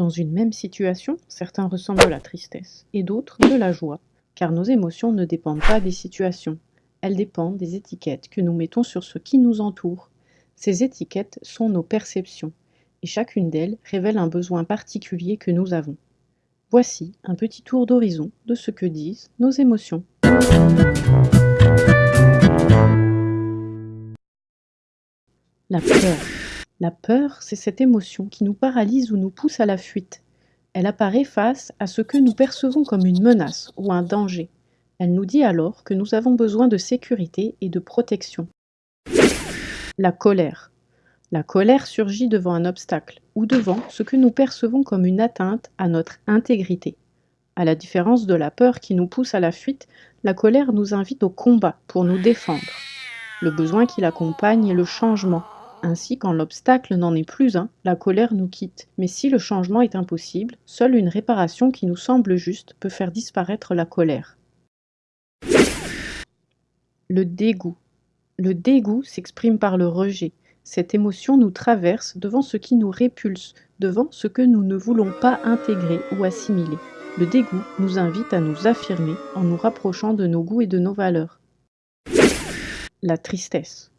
Dans une même situation, certains ressentent de la tristesse et d'autres de la joie, car nos émotions ne dépendent pas des situations, elles dépendent des étiquettes que nous mettons sur ce qui nous entoure. Ces étiquettes sont nos perceptions, et chacune d'elles révèle un besoin particulier que nous avons. Voici un petit tour d'horizon de ce que disent nos émotions. La peur. La peur, c'est cette émotion qui nous paralyse ou nous pousse à la fuite. Elle apparaît face à ce que nous percevons comme une menace ou un danger. Elle nous dit alors que nous avons besoin de sécurité et de protection. La colère. La colère surgit devant un obstacle ou devant ce que nous percevons comme une atteinte à notre intégrité. À la différence de la peur qui nous pousse à la fuite, la colère nous invite au combat pour nous défendre. Le besoin qui l'accompagne est le changement, ainsi, quand l'obstacle n'en est plus un, la colère nous quitte. Mais si le changement est impossible, seule une réparation qui nous semble juste peut faire disparaître la colère. Le dégoût. Le dégoût s'exprime par le rejet. Cette émotion nous traverse devant ce qui nous répulse, devant ce que nous ne voulons pas intégrer ou assimiler. Le dégoût nous invite à nous affirmer en nous rapprochant de nos goûts et de nos valeurs. La tristesse.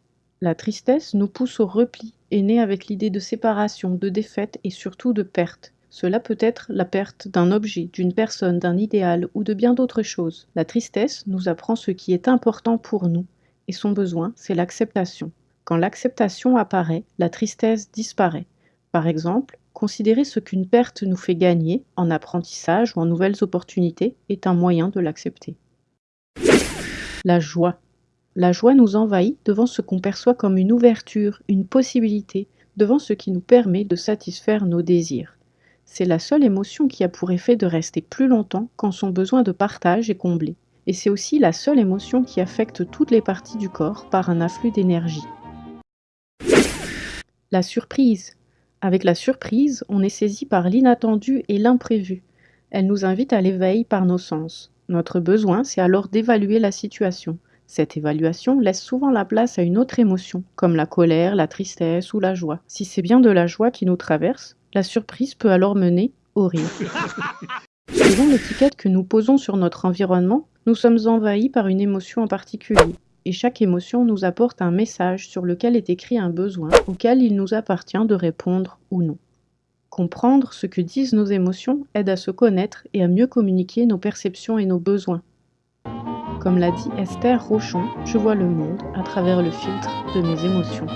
La tristesse nous pousse au repli, est née avec l'idée de séparation, de défaite et surtout de perte. Cela peut être la perte d'un objet, d'une personne, d'un idéal ou de bien d'autres choses. La tristesse nous apprend ce qui est important pour nous, et son besoin, c'est l'acceptation. Quand l'acceptation apparaît, la tristesse disparaît. Par exemple, considérer ce qu'une perte nous fait gagner, en apprentissage ou en nouvelles opportunités, est un moyen de l'accepter. La joie. La joie nous envahit devant ce qu'on perçoit comme une ouverture, une possibilité, devant ce qui nous permet de satisfaire nos désirs. C'est la seule émotion qui a pour effet de rester plus longtemps quand son besoin de partage est comblé. Et c'est aussi la seule émotion qui affecte toutes les parties du corps par un afflux d'énergie. La surprise. Avec la surprise, on est saisi par l'inattendu et l'imprévu. Elle nous invite à l'éveil par nos sens. Notre besoin, c'est alors d'évaluer la situation. Cette évaluation laisse souvent la place à une autre émotion, comme la colère, la tristesse ou la joie. Si c'est bien de la joie qui nous traverse, la surprise peut alors mener au rire. Selon l'étiquette que nous posons sur notre environnement, nous sommes envahis par une émotion en particulier, et chaque émotion nous apporte un message sur lequel est écrit un besoin auquel il nous appartient de répondre ou non. Comprendre ce que disent nos émotions aide à se connaître et à mieux communiquer nos perceptions et nos besoins. Comme l'a dit Esther Rochon, je vois le monde à travers le filtre de mes émotions.